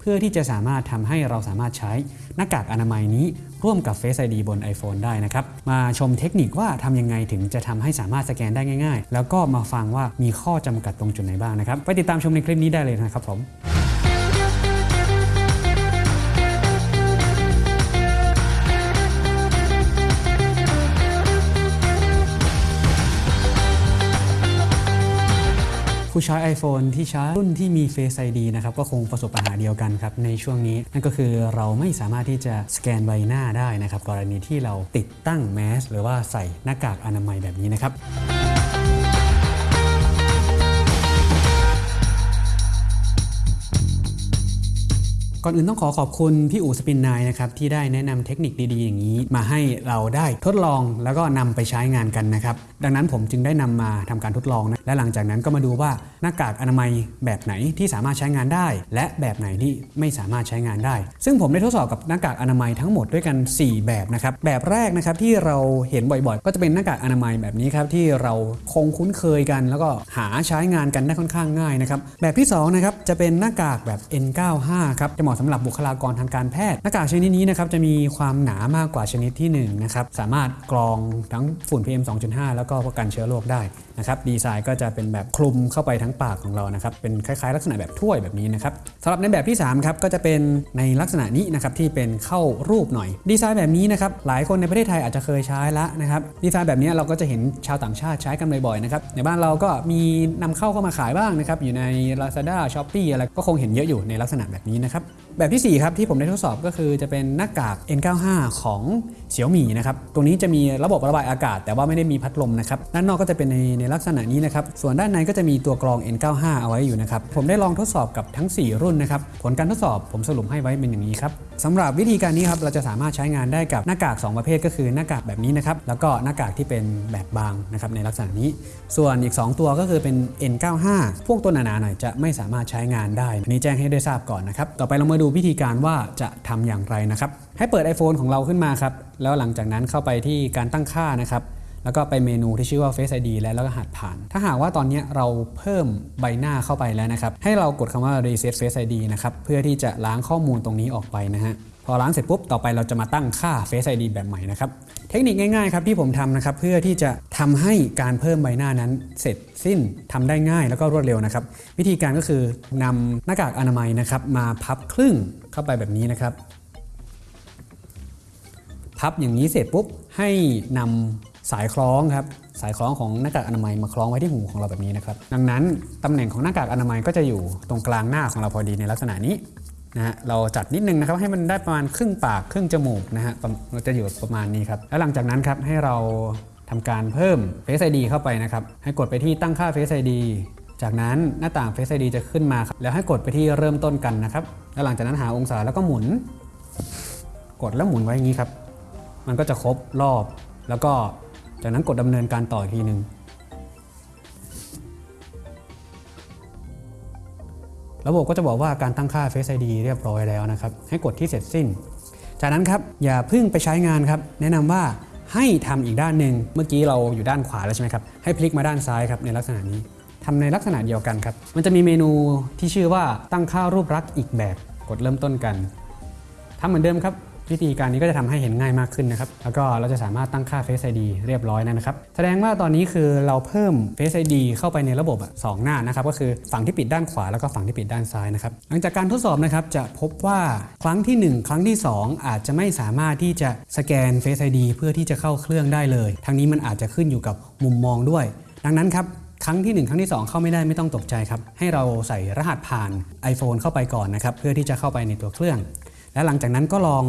เพื่อที่จะสามารถทำให้เราสามารถใช้หน้ากากอนามัยนี้ร่วมกับ Face ID บน iPhone ได้นะครับ มาชมเทคนิคว่าทำยังไงถึงจะทำให้สามารถสแกนได้ง่าย ๆ แล้วก็มาฟังว่ามีข้อจำกัดตรงจุดไหนบ้างนะครับ ไปติดตามชมในคลิปนี้ได้เลยนะครับผม ผู้ใช้ iPhone ที่ใช้รุ่นที่มี Face ID นะครับก็คงประสบปัญหาเดียวกันครับในช่วงนี้ นั่นก็คือเราไม่สามารถที่จะสแกนใบหน้าได้นะครับกรณีที่เราติดตั้งแมสหรือว่าใส่หน้ากากอนามัยแบบนี้นะครับ ก่อนอื่นต้องขอขอบคุณพี่อู๋สปินนายนะครับที่ได้แนะนำเทคนิคดีๆอย่างนี้ มาให้เราได้ทดลองแล้วก็นำไปใช้งานกันนะครับดังนั้นผมจึงได้นำมาทำการทดลองนะและหลังจากนั้นก็มาดูว่าหน้ากากอนามัยแบบไหนที่สามารถใช้งานได้ และแบบไหนที่ไม่สามารถใช้งานได้ ซึ่งผมได้ทดสอบกับหน้ากากอนามัยทั้งหมดด้วยกัน 4 แบบนะครับแบบแรกนะครับที่เราเห็นบ่อยๆ ก็จะเป็นหน้ากากอนามัยแบบนี้ครับที่เราคงคุ้นเคยกัน แล้วก็หาใช้งานกันได้ค่อนข้างง่ายนะครับแบบที่สองนะครับจะเป็นหน้ากากแบบ N95 ครับจะมาะสำหรับบุคลากรทางการแพทย์หน้ากากชนิดนี้นะครับจะมีความหนามากกว่าชนิดที่1นะครับสามารถกรองทั้งฝุ่น PM 2.5 แล้วก็ป้องกันเชื้อโรคได้ นะครับดีไซน์ก็จะเป็นแบบคลุมเข้าไปทั้งปากของเรานะครับเป็นคล้ายๆ ลักษณะแบบถ้วยแบบนี้นะครับสำหรับในแบบที่3ครับก็จะเป็นในลักษณะนี้นะครับที่เป็นเข้ารูปหน่อย ดีไซน์แบบนี้นะครับหลายคนในประเทศไทยอาจจะเคยใช้ละนะครับดีไซน์แบบนี้เราก็จะเห็นชาวต่างชาติใช้กันบ่อยๆนะครับในบ้านเราก็มีนำเข้าเข้ามาขายบ้างนะครับอยู่ใน Lazada Shopee อะไรก็คงเห็นเยอะอยู่ในลักษณะแบบนี้นะครับแบบที่ 4 ครับที่ผมได้ทดสอบก็คือจะเป็นหน้ากาก N95 ของเสี่ยวหมี่นะครับตรงนี้จะมีระบบระบายอากาศ แต่ว่าไม่ได้มีพัดลมนะครับด้านนอกก็จะเป็นในในลักษณะนี้นะครับส่วนด้านในก็จะมีตัวกรอง N95 เอาไว้อยู่นะครับผมได้ลองทดสอบกับทั้ง 4 รุ่นนะครับผลการทดสอบผมสรุปให้ไว้เป็นอย่างนี้ครับ สำหรับวิธีการนี้ครับเราจะสามารถใช้งานได้กับหน้ากาก 2 ประเภทก็คือหน้ากากแบบนี้นะครับแล้วก็หน้ากากที่เป็นแบบบางนะครับในลักษณะนี้ ส่วนอีก 2 ตัวก็คือเป็น N95 พวกตัวหนาๆหน่อยจะไม่สามารถใช้งานได้อันนี้แจ้งให้ได้ทราบก่อนนะครับต่อไปเรามาดูวิธีการว่าจะทำอย่างไรนะครับให้เปิด iPhone ของเราขึ้นมาครับแล้วหลังจากนั้นเข้าไปที่การตั้งค่านะครับ แล้วก็ไปเมนูที่ชื่อว่า Face ID และแล้วก็หัดผ่าน ถ้าหากว่าตอนนี้เราเพิ่มใบหน้าเข้าไปแล้วนะครับ ให้เรากดคำว่า Reset Face ID นะครับ เพื่อที่จะล้างข้อมูลตรงนี้ออกไปนะฮะ พอล้างเสร็จปุ๊บ ต่อไปเราจะมาตั้งค่า Face ID แบบใหม่นะครับ เทคนิคง่ายๆครับที่ผมทำนะครับ เพื่อที่จะทำให้การเพิ่มใบหน้านั้นเสร็จสิ้นทำได้ง่ายแล้วก็รวดเร็วนะครับ วิธีการก็คือนำหน้ากากอนามัยนะครับมาพับครึ่งเข้าไปแบบนี้นะครับ พับอย่างนี้เสร็จปุ๊บให้นำ สายคล้องครับสายคล้องของหน้ากากอนามัยมาคล้องไว้ที่หูของเราแบบนี้นะครับดังนั้นตำแหน่งของหน้ากากอนามัยก็จะอยู่ตรงกลางหน้าของเราพอดีในลักษณะนี้นะฮะเราจัดนิดนึงนะครับให้มันได้ประมาณครึ่งปากครึ่งจมูกนะฮะเราจะอยู่ประมาณนี้ครับแล้วหลังจากนั้นครับให้เราทำการเพิ่ม Face ID เข้าไปนะครับให้กดไปที่ตั้งค่า Face ID จากนั้นหน้าต่าง Face ID จะขึ้นมาครับแล้วให้กดไปที่เริ่มต้นกันนะครับแล้วหลังจากนั้นหาองศาแล้วก็หมุน กดแล้วหมุนไว้อย่างนี้ครับ มันก็จะครบรอบแล้วก็ จากนั้นกดดำเนินการต่ออีกทีหนึ่งระบบก็จะบอกว่าการตั้งค่า Face ID เรียบร้อยแล้วนะครับ ให้กดที่เสร็จสิ้น จากนั้นครับอย่าเพิ่งไปใช้งานครับ แนะนำว่าให้ทำอีกด้านหนึ่งเมื่อกี้เราอยู่ด้านขวาแล้วใช่ไหมครับ ให้พลิกมาด้านซ้ายครับในลักษณะนี้ทำในลักษณะเดียวกันครับ มันจะมีเมนูที่ชื่อว่าตั้งค่ารูปลักษณ์อีกแบบ กดเริ่มต้นกันทำเหมือนเดิมครับ วิธีการนี้ก็จะทำให้เห็นง่ายมากขึ้นนะครับ แล้วก็เราจะสามารถตั้งค่า Face ID เรียบร้อยนะครับ แสดงว่าตอนนี้คือเราเพิ่ม Face ID เข้าไปในระบบสองหน้านะครับ ก็คือฝั่งที่ปิดด้านขวาแล้วก็ฝั่งที่ปิดด้านซ้ายนะครับ หลังจากการทดสอบนะครับจะพบว่าครั้งที่ 1 ครั้งที่ 2 อาจจะไม่สามารถที่จะสแกน Face ID เพื่อที่จะเข้าเครื่องได้เลย ทั้งนี้มันอาจจะขึ้นอยู่กับมุมมองด้วย ดังนั้นครับครั้งที่ 1 ครั้งที่ 2 เข้าไม่ได้ไม่ต้องตกใจครับ ให้เราใส่รหัสผ่าน iPhone เข้าไปก่อนนะครับ เพื่อที่จะเข้าไปในตัวเครื่อง และหลังจากนั้นก็ลอง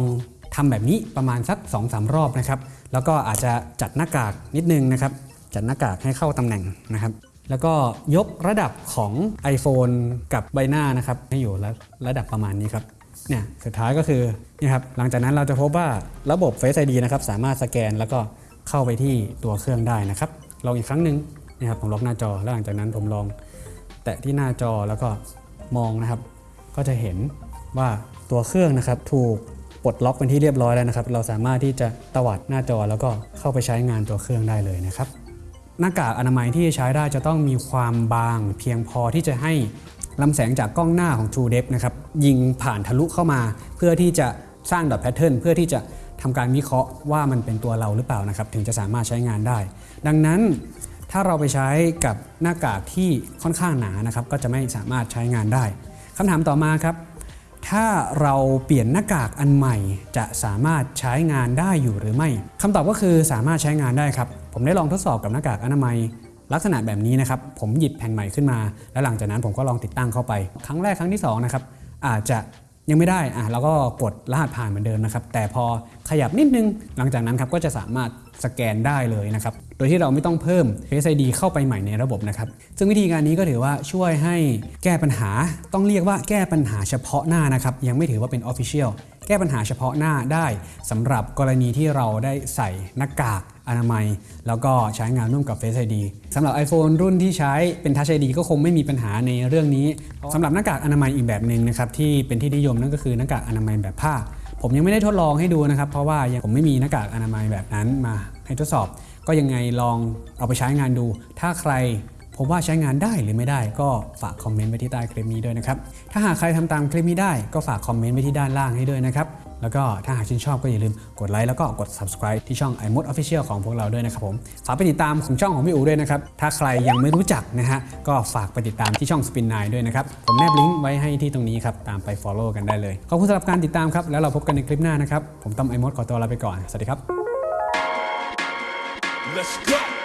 ทำแบบนี้ประมาณสัก 2-3 รอบนะครับ แล้วก็อาจจะจัดหน้ากากนิดนึงนะครับ จัดหน้ากากให้เข้าตำแหน่งนะครับ แล้วก็ยกระดับของ iPhone กับใบหน้านะครับ ให้อยู่ระระดับประมาณนี้ครับเนี่ยสุดท้ายก็คือนี่ครับหลังจากนั้นเราจะพบว่าระบบ Face ID นะครับสามารถสแกนแล้วก็เข้าไปที่ตัวเครื่องได้นะครับลองอีกครั้งหนึ่งนี่ครับผมล็อกหน้าจอแล้วหลังจากนั้นผมลองแตะที่หน้าจอแล้วก็มองนะครับ ก็จะเห็นว่าตัวเครื่องนะครับถูก ปลดล็อกเป็นที่เรียบร้อยแล้วนะครับ เราสามารถที่จะตวัดหน้าจอแล้วก็เข้าไปใช้งานตัวเครื่องได้เลยนะครับ หน้ากากอนามัยที่ใช้ได้จะต้องมีความบาง เพียงพอที่จะให้ลำแสงจากกล้องหน้าของ True Depth นะครับยิงผ่านทะลุเข้ามา เพื่อที่จะสร้างดอทแพทเทิร์นเพื่อที่จะทำการวิเคราะห์ว่ามันเป็นตัวเราหรือเปล่านะครับถึงจะสามารถใช้งานได้ ดังนั้นถ้าเราไปใช้กับหน้ากากที่ค่อนข้างหนานะครับก็จะไม่สามารถใช้งานได้คำถามต่อมาครับ ถ้าเราเปลี่ยนหน้ากากอันใหม่ จะสามารถใช้งานได้อยู่หรือไม่คำตอบก็คือสามารถใช้งานได้ครับ ผมได้ลองทดสอบกับหน้ากากอนามัย ลักษณะแบบนี้นะครับ ผมหยิบแผ่นใหม่ขึ้นมา แล้วหลังจากนั้นผมก็ลองติดตั้งเข้าไป ครั้งแรกครั้งที่สองนะครับอาจจะ ยังไม่ได้อะเราก็กดรหัสผ่านเหมือนเดิมนะครับ แต่พอขยับนิดนึงหลังจากนั้นครับก็จะสามารถสแกนได้เลยนะครับ โดยที่เราไม่ต้องเพิ่ม Face ID เข้าไปใหม่ในระบบนะครับ ซึ่งวิธีการนี้ก็ถือว่าช่วยให้แก้ปัญหา ต้องเรียกว่าแก้ปัญหาเฉพาะหน้านะครับ ยังไม่ถือว่าเป็น Official แก้ปัญหาเฉพาะหน้าได้สำหรับกรณีที่เราได้ใส่หน้ากากอนามัย แล้วก็ใช้งานร่วมกับ Face ID สำหรับ iPhone รุ่นที่ใช้เป็น Touch ID ก็คงไม่มีปัญหาในเรื่องนี้สำหรับหน้ากากอนามัยอีกแบบหนึ่งนะครับที่เป็นที่นิยมนั่นก็คือหน้ากากอนามัยแบบผ้า ผมยังไม่ได้ทดลองให้ดูนะครับ เพราะว่ายังผมไม่มีหน้ากากอนามัยแบบนั้นมาให้ทดสอบ ก็ยังไงลองเอาไปใช้งานดู ถ้าใคร พบว่าใช้งานได้หรือไม่ได้ก็ฝากคอมเมนต์ไว้ที่ใต้คลิปนี้ด้วยนะครับ ถ้าหากใครทำตามคลิปนี้ได้ก็ฝากคอมเมนต์ไว้ที่ด้านล่างให้ด้วยนะครับ แล้วก็ถ้าหากชื่นชอบก็อย่าลืมกดไลค์แล้วก็กด subscribe ที่ช่อง i m o d Official ของพวกเราด้วยนะครับผม ฝากไปติดตามของช่องของพี่อูด้วยนะครับ ถ้าใครยังไม่รู้จักนะฮะก็ฝากไปติดตามที่ช่อง Spin 9ด้วยนะครับ ผมแนบลิงก์ไว้ให้ที่ตรงนี้ครับ ตามไป follow กันได้เลย ขอบคุณสำหรับการติดตามครับ แล้วเราพบกันในคลิปหน้านะครับ ผมต้อม i m o d ขอตัวลาไปก่อน สวัสดีครับ Let's go.